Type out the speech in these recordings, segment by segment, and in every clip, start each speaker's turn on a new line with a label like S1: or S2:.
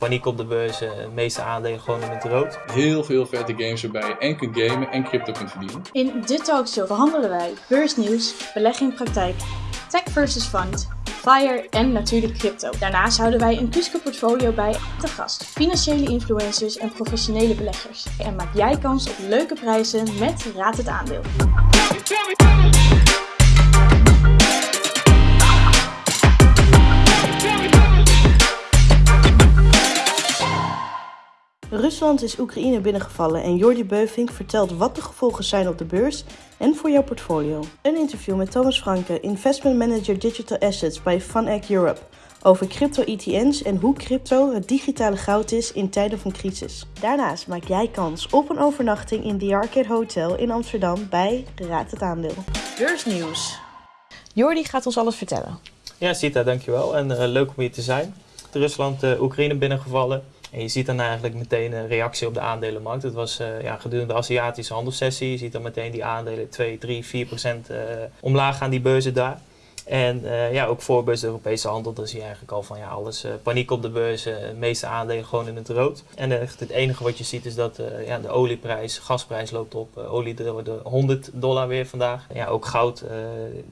S1: Paniek op de beurs, de meeste aandelen gewoon in het rood.
S2: Heel veel vette games erbij en kunt gamen en crypto kunt verdienen.
S3: In de talkshow behandelen wij beursnieuws, belegging in praktijk, tech versus fund, FIRE en natuurlijk crypto. Daarnaast houden wij een Kuske portfolio bij te gast, financiële influencers en professionele beleggers. En maak jij kans op leuke prijzen met Raad het Aandeel.
S4: Rusland is Oekraïne binnengevallen en Jordi Beuving vertelt wat de gevolgen zijn op de beurs en voor jouw portfolio. Een interview met Thomas Franke, Investment Manager Digital Assets bij FunEgg Europe, over crypto-ETN's en hoe crypto het digitale goud is in tijden van crisis. Daarnaast maak jij kans op een overnachting in The Arcade Hotel in Amsterdam bij Raad het Aandeel.
S5: Beursnieuws. Jordi gaat ons alles vertellen.
S1: Ja, Sita, dankjewel. En uh, leuk om hier te zijn. Rusland, uh, Oekraïne binnengevallen. En je ziet dan eigenlijk meteen een reactie op de aandelenmarkt. Het was uh, ja, gedurende de Aziatische handelssessie. Je ziet dan meteen die aandelen 2, 3, 4 procent uh, omlaag gaan die beurzen daar. En uh, ja, ook voor beurs de Europese handel, dan zie je eigenlijk al van ja, alles paniek op de beurzen. De meeste aandelen gewoon in het rood. En echt het enige wat je ziet is dat ja, de olieprijs, gasprijs loopt op. olie de, de 100 dollar weer vandaag. Ja, ook goud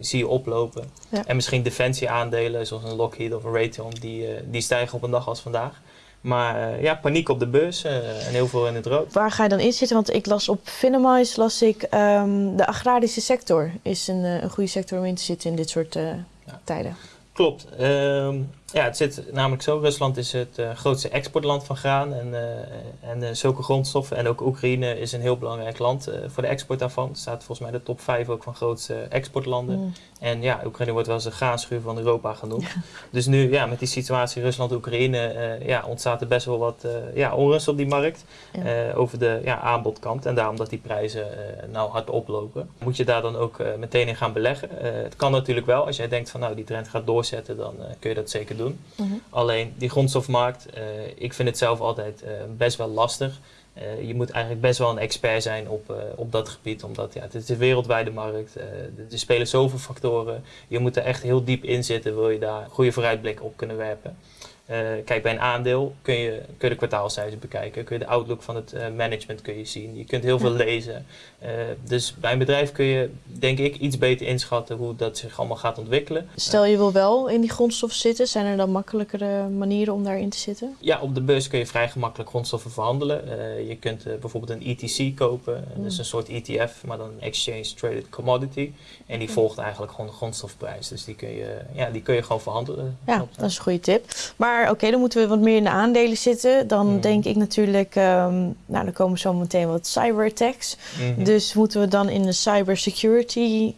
S1: zie je oplopen. Ja. En misschien defensieaandelen zoals een Lockheed of een Raytheon, die, die stijgen op een dag als vandaag. Maar uh, ja, paniek op de beurs uh, en heel veel in het rood.
S5: Waar ga je dan in zitten? Want ik las op Finamize, las ik um, de agrarische sector is een, uh, een goede sector om in te zitten in dit soort ja. tijden.
S1: Klopt. Um, ja, het zit namelijk zo. Rusland is het uh, grootste exportland van graan en, uh, en uh, zulke grondstoffen. En ook Oekraïne is een heel belangrijk land voor de export daarvan. Het staat volgens mij de top 5 ook van grootste exportlanden. Mm. En ja, Oekraïne wordt wel eens de graanschuur van Europa genoemd. Ja. Dus nu ja, met die situatie Rusland-Oekraïne ja, ontstaat er best wel wat ja, onrust op die markt. Ja. over de ja, aanbodkant. En daarom dat die prijzen nou hard oplopen. Moet je daar dan ook meteen in gaan beleggen? het kan natuurlijk wel. Als jij denkt van nou die trend gaat doorzetten, dan kun je dat zeker doen doen. Uh -huh. Alleen die grondstofmarkt, uh, ik vind het zelf altijd uh, best wel lastig. Uh, je moet eigenlijk best wel een expert zijn op, op dat gebied, omdat ja, het is een wereldwijde markt. er spelen zoveel factoren. Je moet er echt heel diep in zitten, wil je daar goede vooruitblik op kunnen werpen. Uh, kijk, bij een aandeel kun je, kun je de kwartaalcijfers bekijken, kun je de outlook van het uh, management kun je zien. Je kunt heel veel lezen. Uh, dus bij een bedrijf kun je, denk ik, iets beter inschatten hoe dat zich allemaal gaat ontwikkelen.
S5: Stel je wil wel in die grondstoffen zitten, zijn er dan makkelijkere manieren om daarin te zitten?
S1: Ja, op de beurs kun je vrij gemakkelijk grondstoffen verhandelen. je kunt bijvoorbeeld een ETC kopen, mm. dat is een soort ETF, maar dan een Exchange Traded Commodity. En die volgt eigenlijk gewoon de grondstofprijs. Dus die kun je, ja, die kun je gewoon verhandelen.
S5: Ja, dat is een goede tip. Maar oké, okay, dan moeten we wat meer in de aandelen zitten. Dan mm. denk ik natuurlijk, um, nou dan komen zo meteen wat cyberattacks. Mm -hmm. Dus moeten we dan in de cybersecurity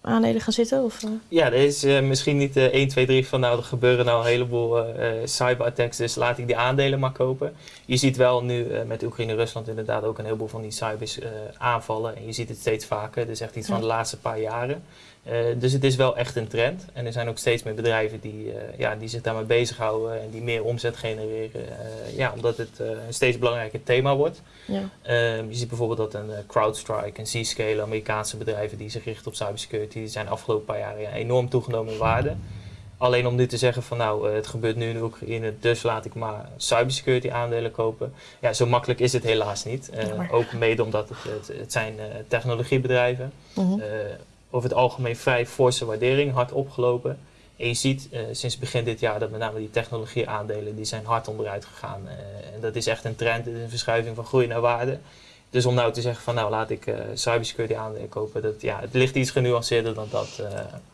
S5: aandelen gaan zitten? Of?
S1: Ja, er is uh, misschien niet uh, 1, 2, 3 van nou er gebeuren nou een heleboel uh, cyberattacks, dus laat ik die aandelen maar kopen. Je ziet wel nu met Oekraïne-Rusland inderdaad ook een heleboel van die cybers aanvallen. En je ziet het steeds vaker, dus echt iets ja. van de laatste paar jaren. Uh, dus het is wel echt een trend. En er zijn ook steeds meer bedrijven die, uh, ja, die zich daarmee bezighouden en die meer omzet genereren. Uh, ja, omdat het een steeds belangrijker thema wordt. Ja. je ziet bijvoorbeeld dat een CrowdStrike, een Zscaler, Amerikaanse bedrijven die zich richten op cybersecurity, die zijn de afgelopen paar jaar ja, enorm toegenomen in waarde. Alleen om nu te zeggen van nou, het gebeurt nu in Oekraïne, dus laat ik maar cybersecurity aandelen kopen. Ja, zo makkelijk is het helaas niet. Ook mede omdat het, het, het zijn technologiebedrijven. -huh over het algemeen vrij forse waardering, hard opgelopen. En je ziet uh, sinds begin dit jaar dat met name die technologieaandelen die zijn hard onderuit gegaan. Uh, en dat is echt een trend, een verschuiving van groei naar waarde. Dus om nou te zeggen van nou laat ik uh, cybersecurity aandelen kopen, dat, ja, het ligt iets genuanceerder dan dat.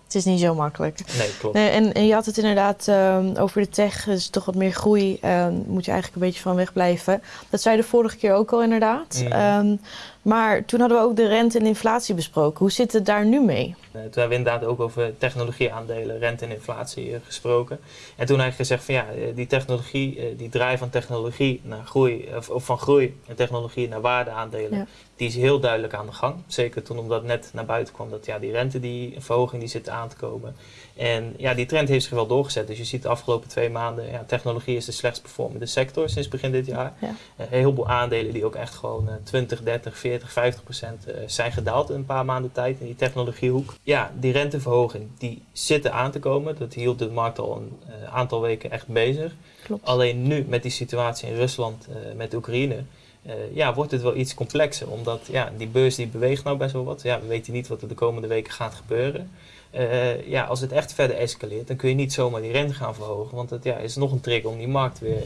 S5: Het is niet zo makkelijk.
S1: Nee, klopt.
S5: Nee, en, en, je had het inderdaad um, over de tech, dus toch wat meer groei, um, moet je eigenlijk een beetje van wegblijven. Dat zei de vorige keer ook al inderdaad. Mm. Um, maar toen hadden we ook de rente en inflatie besproken. Hoe zit het daar nu mee?
S1: Uh, toen hebben we inderdaad ook over technologieaandelen, rente en inflatie uh, gesproken. En toen eigenlijk gezegd van ja, die technologie, uh, die draai van technologie naar groei, of, of, van groei en technologie naar waardeaandelen, ja. Die is heel duidelijk aan de gang. Zeker toen omdat net naar buiten kwam dat ja, die rente, die verhoging die zit aan te komen. En ja, die trend heeft zich wel doorgezet. Dus je ziet de afgelopen twee maanden, ja, technologie is de slechtst performende sector sinds begin dit jaar.
S5: Ja.
S1: Uh, heel veel aandelen die ook echt gewoon uh, 20, 30, 40, 50 procent uh, zijn gedaald in een paar maanden tijd in die technologiehoek. Ja, die renteverhoging, die zitten aan te komen. Dat hield de markt al een uh, aantal weken echt bezig.
S5: Klopt.
S1: Alleen nu met die situatie in Rusland, met Oekraïne, uh, ja, wordt het wel iets complexer. Omdat ja, die beurs die beweegt nou best wel wat. Ja, we weten niet wat er de komende weken gaat gebeuren. Uh, ja, als het echt verder escaleert, dan kun je niet zomaar die rente gaan verhogen. Want het ja, is nog een trick om die markt weer.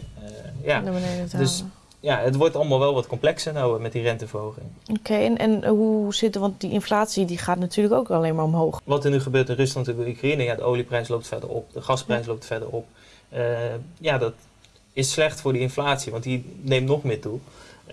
S1: ja.
S5: Naar beneden te
S1: dus
S5: halen.
S1: ja, het wordt allemaal wel wat complexer nou met die renteverhoging.
S5: Oké, okay, en, en hoe zit het? Want die inflatie die gaat natuurlijk ook alleen maar omhoog.
S1: Wat er nu gebeurt in Rusland en Oekraïne, ja, de olieprijs loopt verder op, de gasprijs ja. loopt verder op. Ja, dat is slecht voor die inflatie, want die neemt nog meer toe.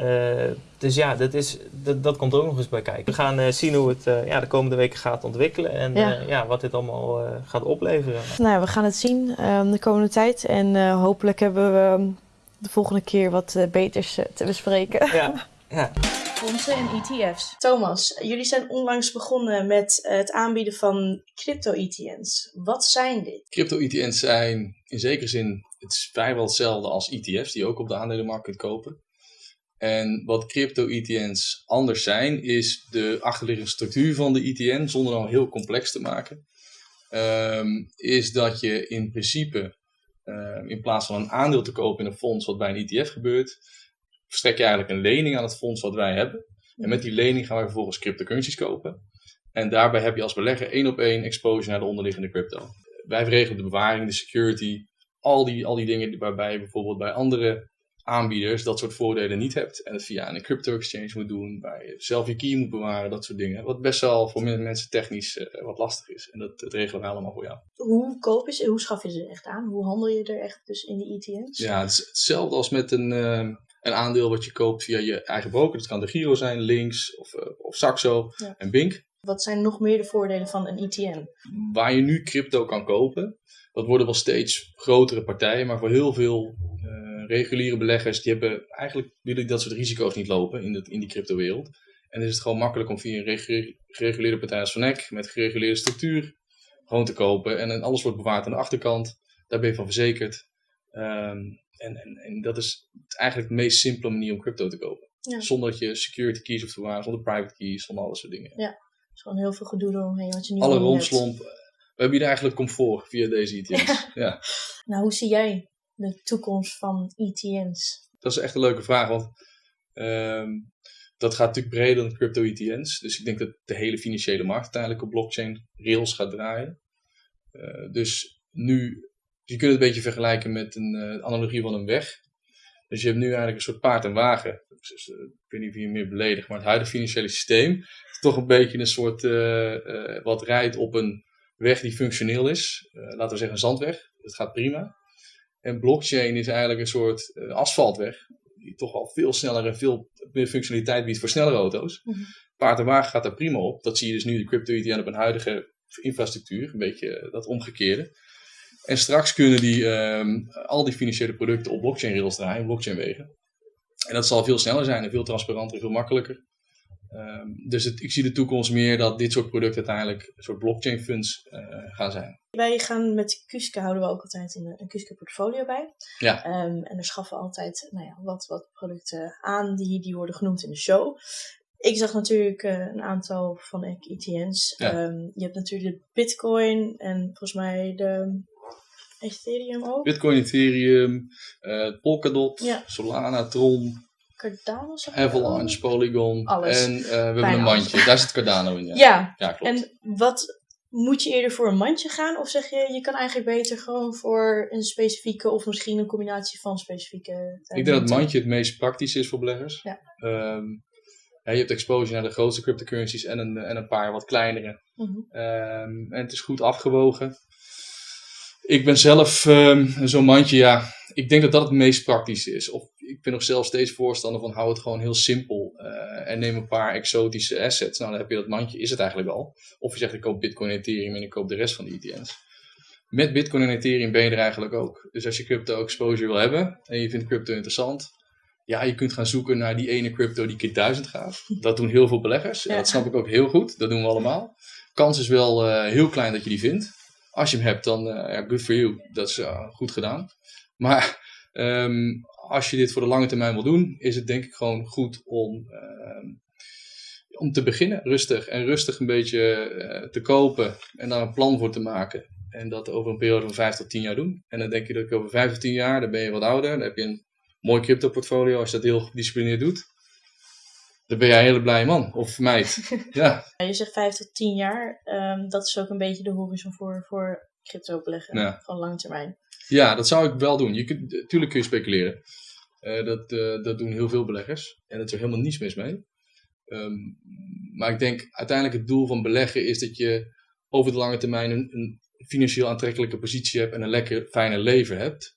S1: Uh, dus ja, dat, is, dat, dat komt er ook nog eens bij kijken. We gaan uh, zien hoe het uh, ja, de komende weken gaat ontwikkelen en ja. ja wat dit allemaal gaat opleveren.
S5: Nou ja, we gaan het zien de komende tijd en hopelijk hebben we de volgende keer wat beters te bespreken.
S1: Ja, ja.
S3: Fondsen en ETF's. Thomas, jullie zijn onlangs begonnen met het aanbieden van crypto-ETN's. Wat zijn dit?
S2: Crypto-ETN's zijn in zekere zin het is vrijwel hetzelfde als ETF's die je ook op de aandelenmarkt kunt kopen. En wat crypto-ETN's anders zijn, is de achterliggende structuur van de ETN, zonder nou heel complex te maken. Um, is dat je in principe, uh, in plaats van een aandeel te kopen in een fonds wat bij een ETF gebeurt, verstrek je eigenlijk een lening aan het fonds wat wij hebben. En met die lening gaan wij vervolgens cryptocurrencies kopen. En daarbij heb je als belegger één op één exposure naar de onderliggende crypto. Wij regelen de bewaring, de security, al die, al die dingen waarbij bijvoorbeeld bij andere aanbieders dat soort voordelen niet hebt. En het via een crypto exchange moet doen, waar je zelf je key moet bewaren, dat soort dingen. Wat best wel voor mensen technisch uh, wat lastig is. En dat, dat regelen we allemaal voor jou.
S3: Hoe koop je hoe schaf je ze echt aan? Hoe handel je er echt dus in die ETN's?
S2: Ja, het is hetzelfde als met een, uh, een aandeel wat je koopt via je eigen broker. Dat kan de Giro zijn, Links of, uh, of Saxo ja. en Bink.
S3: Wat zijn nog meer de voordelen van een ETN?
S2: Waar je nu crypto kan kopen, dat worden wel steeds grotere partijen, maar voor heel veel reguliere beleggers, die hebben eigenlijk willen dat soort risico's niet lopen in, de, in die cryptowereld. En dan is het gewoon makkelijk om via een regu gereguleerde partij als Vanek, met gereguleerde structuur, gewoon te kopen. En, en alles wordt bewaard aan de achterkant, daar ben je van verzekerd. Um, en, en, en dat is eigenlijk de meest simpele manier om crypto te kopen. Ja. Zonder dat je security keys hoeft te bewaren, zonder private keys, zonder al soort dingen.
S3: Ja, het is gewoon heel veel gedoe eromheen wat je niet
S2: Alle romslomp. We hebben hier eigenlijk comfort via deze ETN's. Ja. ja.
S3: Nou, hoe zie jij de toekomst van ETN's?
S2: Dat is echt een leuke vraag, want um, dat gaat natuurlijk breder dan crypto-ETN's. Dus ik denk dat de hele financiële markt uiteindelijk op blockchain rails gaat draaien. Uh, dus nu, je kunt het een beetje vergelijken met een uh, analogie van een weg. Dus je hebt nu eigenlijk een soort paard en wagen. Dus, uh, ik weet niet of je meer beledigt, maar het huidige financiële systeem is toch een beetje een soort wat rijdt op een weg die functioneel is. laten we zeggen een zandweg. Dat gaat prima. En blockchain is eigenlijk een soort uh, asfaltweg, die toch al veel sneller en veel meer functionaliteit biedt voor snellere auto's. Mm -hmm. Paard en wagen gaat daar prima op. Dat zie je dus nu de crypto-ETN op een huidige infrastructuur, een beetje dat omgekeerde. En straks kunnen die, um, al die financiële producten op blockchain rails draaien, blockchain wegen. En dat zal veel sneller zijn en veel transparanter en veel makkelijker. Um, dus het, ik zie de toekomst meer dat dit soort producten uiteindelijk een soort blockchain funds uh, gaan zijn.
S3: Wij gaan met Kuske houden we ook altijd een, een Kuske portfolio bij.
S2: Ja.
S3: Um, en er schaffen altijd nou ja, wat, wat producten aan die, die worden genoemd in de show. Ik zag natuurlijk uh, een aantal van ETN's.
S2: Ja.
S3: Um, je hebt natuurlijk de Bitcoin en volgens mij de Ethereum ook.
S2: Bitcoin, Ethereum, uh, Polkadot. Solana, Tron,
S3: Cardano
S2: Avalanche, Polygon
S3: Alles.
S2: en uh, we hebben een mandje. Daar zit Cardano in. Ja,
S3: Ja,
S2: Ja, klopt.
S3: en wat moet je eerder voor een mandje gaan? Of zeg je, je kan eigenlijk beter gewoon voor een specifieke of misschien een combinatie van specifieke. eh,
S2: Ik denk dat het mandje het meest praktisch is voor beleggers.
S3: Ja.
S2: Ehm, ja, je hebt exposure naar de grootste cryptocurrencies en een, en een paar wat kleinere.
S3: Mhm.
S2: Ehm, en het is goed afgewogen. Ik ben zelf ehm, zo'n mandje, ja, ik denk dat dat het meest praktisch is. Of ik ben nog zelf steeds voorstander van hou het gewoon heel simpel eh, en neem een paar exotische assets. Nou, dan heb je dat mandje, is het eigenlijk al. Of je zegt ik koop Bitcoin en Ethereum en ik koop de rest van de ETN's. Met Bitcoin en Ethereum ben je er eigenlijk ook. Dus als je crypto exposure wil hebben en je vindt crypto interessant, ja, je kunt gaan zoeken naar die ene crypto die keer duizend gaat. Dat doen heel veel beleggers.
S3: Ja.
S2: Dat snap ik ook heel goed. Dat doen we allemaal. kans is wel eh, heel klein dat je die vindt. Als je hem hebt, dan uh, ja, good for you. Dat is goed gedaan. Maar um, als je dit voor de lange termijn wil doen, is het denk ik gewoon goed om, uh, om te beginnen. Rustig. En rustig een beetje uh, te kopen en daar een plan voor te maken. En dat over een periode van 5 tot 10 jaar doen. En dan denk je dat ik over 5 tot 10 jaar, dan ben je wat ouder. Dan heb je een mooi crypto portfolio als je dat heel gedisciplineerd doet. Dan ben jij een hele blije man of meid. ja.
S3: Je zegt 5 tot 10 jaar. Um, dat is ook een beetje de horizon voor, voor crypto beleggen.
S2: Ja.
S3: Van lange termijn.
S2: Ja, dat zou ik wel doen. Je kunt, natuurlijk kun je speculeren. Uh, dat, uh, dat doen heel veel beleggers. En er is er helemaal niets mis mee. Um, maar ik denk uiteindelijk het doel van beleggen is dat je over de lange termijn een, een financieel aantrekkelijke positie hebt en een lekker fijne leven hebt.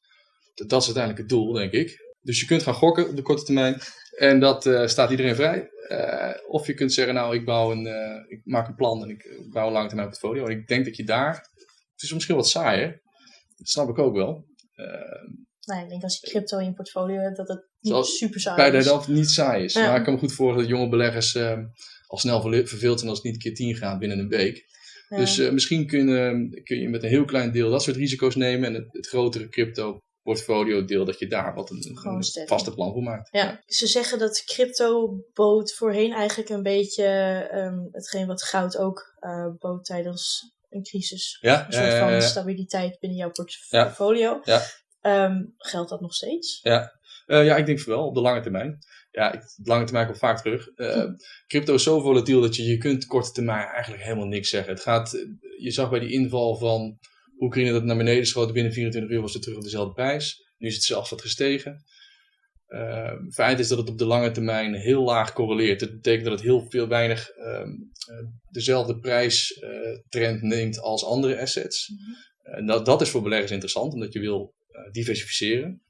S2: Dat, dat is uiteindelijk het doel, denk ik. Dus je kunt gaan gokken op de korte termijn. En dat uh, staat iedereen vrij. Uh, of je kunt zeggen, nou, ik, bouw een, uh, ik maak een plan en ik bouw een lange termijn portfolio. En ik denk dat je daar... Het is misschien wat saaier. Dat snap ik ook wel.
S3: nee, ik denk als je crypto in je portfolio hebt, dat het niet super saai
S2: bij
S3: is.
S2: Bij dat niet saai is. Ja. Maar ik kan me goed voorstellen dat jonge beleggers al snel verveeld zijn als het niet een keer tien gaat binnen een week. Ja. Dus misschien kun, kun je met een heel klein deel dat soort risico's nemen. En het, het grotere crypto portfolio deel, dat je daar wat een, een vaste plan voor maakt.
S3: Ja. ja. ze zeggen dat crypto bood voorheen eigenlijk een beetje um, hetgeen wat goud ook uh, bood tijdens een crisis.
S2: Ja,
S3: een soort van stabiliteit binnen jouw portfolio.
S2: Ja.
S3: Um, geldt dat nog steeds?
S2: Ja. Uh, ja, ik denk wel, op de lange termijn. Ja, ik, de lange termijn komt vaak terug. Uh, hm. Crypto is zo volatiel dat je, je kunt korte termijn eigenlijk helemaal niks zeggen. Het gaat, je zag bij die inval van Oekraïne dat naar beneden schoot. Binnen 24 uur was het terug op dezelfde prijs. Nu is het zelfs wat gestegen. Uh, feit is dat het op de lange termijn heel laag correleert. Dat betekent dat het heel veel weinig uh, uh, dezelfde prijstrend neemt als andere assets. Mm-hmm. En dat, dat is voor beleggers interessant, omdat je wil eh, diversificeren.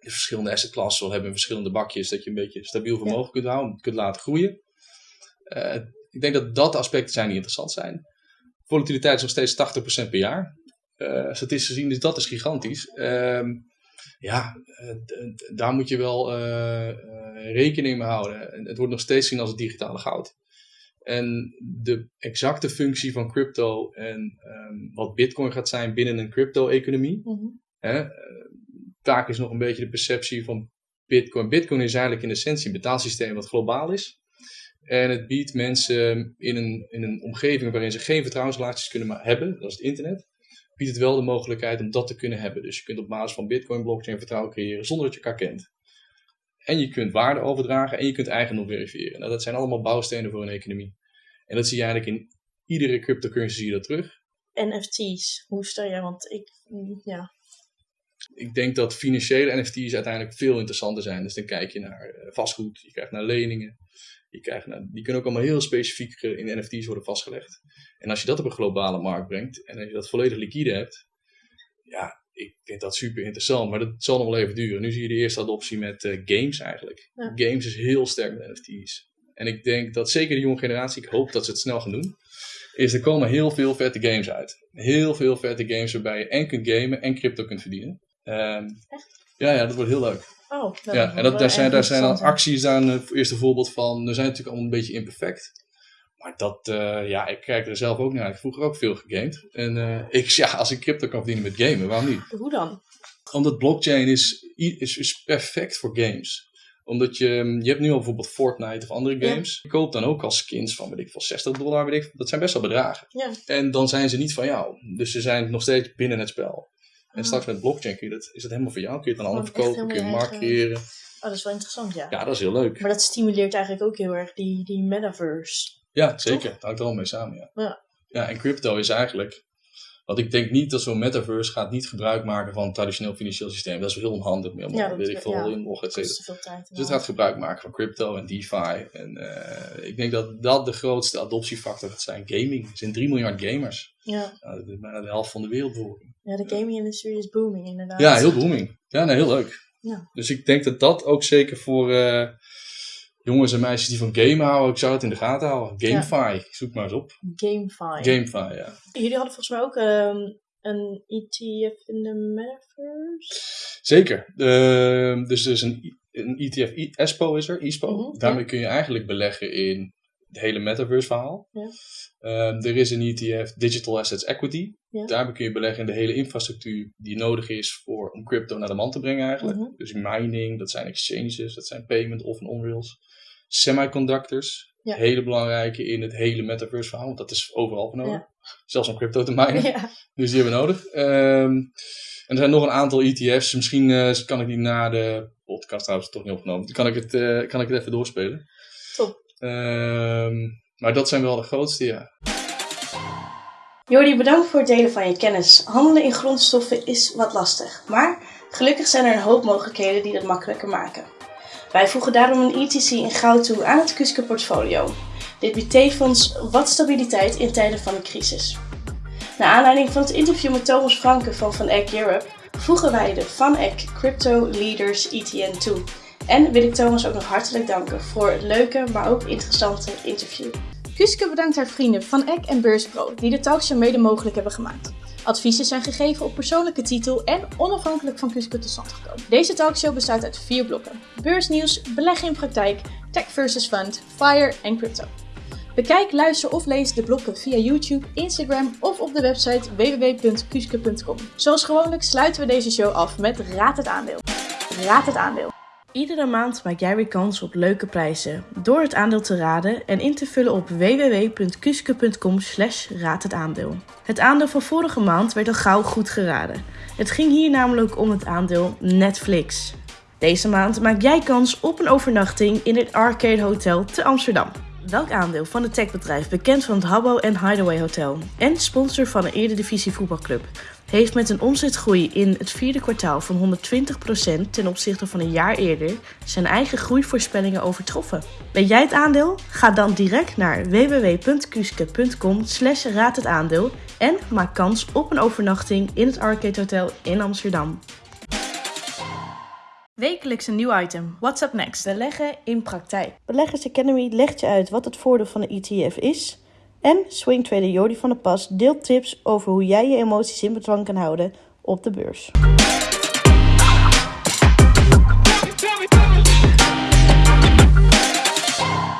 S2: Je verschillende assetklassen wil hebben in verschillende bakjes, dat je een beetje stabiel vermogen ja. kunt houden, kunt laten groeien. Uh, ik denk dat dat aspecten zijn die interessant zijn. Volatiliteit is nog steeds 80% per jaar. Uh, statistisch gezien, dus dat is gigantisch. Uh, ja, uh, daar moet je wel uh, rekening mee houden. En het wordt nog steeds gezien als het digitale goud. En de exacte functie van crypto en um, wat bitcoin gaat zijn binnen een crypto-economie. Mm-hmm. vaak is nog een beetje de perceptie van bitcoin. Bitcoin is eigenlijk in essentie een betaalsysteem wat globaal is. En het biedt mensen in een, in een omgeving waarin ze geen vertrouwensrelaties kunnen hebben, dat is het internet, biedt het wel de mogelijkheid om dat te kunnen hebben. Dus je kunt op basis van Bitcoin blockchain vertrouwen creëren zonder dat je elkaar kent. En je kunt waarde overdragen en je kunt eigendom verifiëren. Nou, dat zijn allemaal bouwstenen voor een economie. En dat zie je eigenlijk in iedere cryptocurrency zie je dat terug.
S3: NFT's, hoe stel je? Want ik, ja.
S2: Ik denk dat financiële NFT's uiteindelijk veel interessanter zijn. Dus dan kijk je naar vastgoed, je krijgt naar leningen. Je krijgt, nou, die kunnen ook allemaal heel specifiek in NFT's worden vastgelegd. En als je dat op een globale markt brengt en als je dat volledig liquide hebt, ja, ik vind dat super interessant. Maar dat zal nog wel even duren. Nu zie je de eerste adoptie met uh, games eigenlijk. Ja. Games is heel sterk met NFT's. En ik denk dat zeker de jonge generatie, ik hoop dat ze het snel gaan doen, is er komen heel veel vette games uit. Heel veel vette games waarbij je en kunt gamen en crypto kunt verdienen. Um, ja, ja, dat wordt heel leuk.
S3: Oh,
S2: ja, en dat, daar, zijn, daar zijn dan acties daar een eerste voorbeeld van. Er zijn natuurlijk allemaal een beetje imperfect. Maar dat, uh, ja, ik kijk er zelf ook naar. Ik heb vroeger ook veel gegamed. En uh, ik, ja, als ik crypto kan verdienen met gamen, waarom niet?
S3: Hoe dan?
S2: Omdat blockchain is, is, is perfect voor games. Omdat je, je hebt nu al bijvoorbeeld Fortnite of andere games. Ja. Je koopt dan ook al skins van, weet ik veel, 60 dollar, weet ik Dat zijn best wel bedragen.
S3: Ja.
S2: En dan zijn ze niet van jou. Dus ze zijn nog steeds binnen het spel. En straks met blockchain kun je dat, is dat helemaal voor jou. Kun je het dan ander verkopen, kun je creëren.
S3: Oh, dat is wel interessant, ja.
S2: Ja, dat is heel leuk.
S3: Maar dat stimuleert eigenlijk ook heel erg die, die metaverse.
S2: Ja, zeker. Dat hangt er al mee samen, ja.
S3: ja.
S2: Ja, en crypto is eigenlijk... Want ik denk niet dat zo'n metaverse gaat niet gebruik maken van een traditioneel financieel systeem. Dat is heel onhandig. Meer,
S3: ja, dat
S2: weet ik veel,
S3: ja,
S2: et. Dus het gaat gebruik maken van crypto en DeFi. En uh, ik denk dat dat de grootste adoptiefactor gaat zijn. Gaming. Er zijn 3 miljard gamers.
S3: Ja.
S2: Nou, dat is bijna de helft van de wereldbevolking.
S3: Ja, de gaming-industrie is booming inderdaad.
S2: Ja, heel booming. Ja, nee, heel leuk.
S3: Ja.
S2: Dus ik denk dat dat ook zeker voor uh, jongens en meisjes die van gamen houden, ik zou het in de gaten houden. GameFi, ja. zoek maar eens op.
S3: GameFi.
S2: GameFi, ja.
S3: Jullie hadden volgens mij ook um, een ETF in de metaverse?
S2: Zeker. Uh, dus er is een, een ETF, ESPO is er, ESPO. Mm -hmm, Daarmee ja. kun je eigenlijk beleggen in het hele metaverse verhaal.
S3: Ja.
S2: Ehm, er is een ETF, Digital Assets Equity.
S3: Ja.
S2: Daarbij kun je beleggen in de hele infrastructuur die nodig is voor, om crypto naar de man te brengen eigenlijk.
S3: Mhm.
S2: Dus mining, dat zijn exchanges, dat zijn payment of en on-rails. Semiconductors,
S3: Ja.
S2: hele belangrijke in het hele metaverse verhaal, want dat is overal voor nodig. Zelfs om crypto te minen. Dus die hebben we nodig. Ehm, en er zijn nog een aantal ETF's. Misschien eh, kan ik die na de podcast trouwens toch niet opgenomen. Dan kan ik het, eh, kan ik het even doorspelen.
S3: Top.
S2: Ehm, maar dat zijn wel de grootste, ja.
S3: Jordi, bedankt voor het delen van je kennis. Handelen in grondstoffen is wat lastig, maar gelukkig zijn er een hoop mogelijkheden die dat makkelijker maken. Wij voegen daarom een ETC in goud toe aan het Kuske portfolio. Dit biedt tevens wat stabiliteit in tijden van een crisis. Naar aanleiding van het interview met Thomas Franke van Van Eck Europe voegen wij de Van Eck Crypto Leaders ETN toe. En wil ik Thomas ook nog hartelijk danken voor het leuke, maar ook interessante interview. Kuske bedankt haar vrienden Van Eck en Beurspro die de talkshow mede mogelijk hebben gemaakt. Adviezen zijn gegeven op persoonlijke titel en onafhankelijk van Kuske tot stand gekomen. Deze talkshow bestaat uit vier blokken. Beursnieuws, beleggen in praktijk, tech versus fund, fire en crypto. Bekijk, luister of lees de blokken via YouTube, Instagram of op de website www.kuske.com. Zoals gewoonlijk sluiten we deze show af met Raad het aandeel. Raad het aandeel. Iedere maand maak jij weer kans op leuke prijzen door het aandeel te raden en in te vullen op www.kuske.com slash raad het aandeel. Het aandeel van vorige maand werd al gauw goed geraden. Het ging hier namelijk om het aandeel Netflix. Deze maand maak jij kans op een overnachting in het Arcade Hotel te Amsterdam. Welk aandeel van het techbedrijf, bekend van het Habbo en Hideaway Hotel en sponsor van een Eredivisie voetbalclub, heeft met een omzetgroei in het vierde kwartaal van 120% ten opzichte van een jaar eerder zijn eigen groeivoorspellingen overtroffen. Ben jij het aandeel? Ga dan direct naar www.kuske.com slash raad het aandeel en maak kans op een overnachting in het Arcade Hotel in Amsterdam. Wekelijks een nieuw item. What's up next? Beleggen in praktijk.
S4: Beleggers Academy legt je uit wat het voordeel van een ETF is. En Swing Trader Jordi van der Pas deelt tips over hoe jij je emoties in bedwang kan houden op de beurs.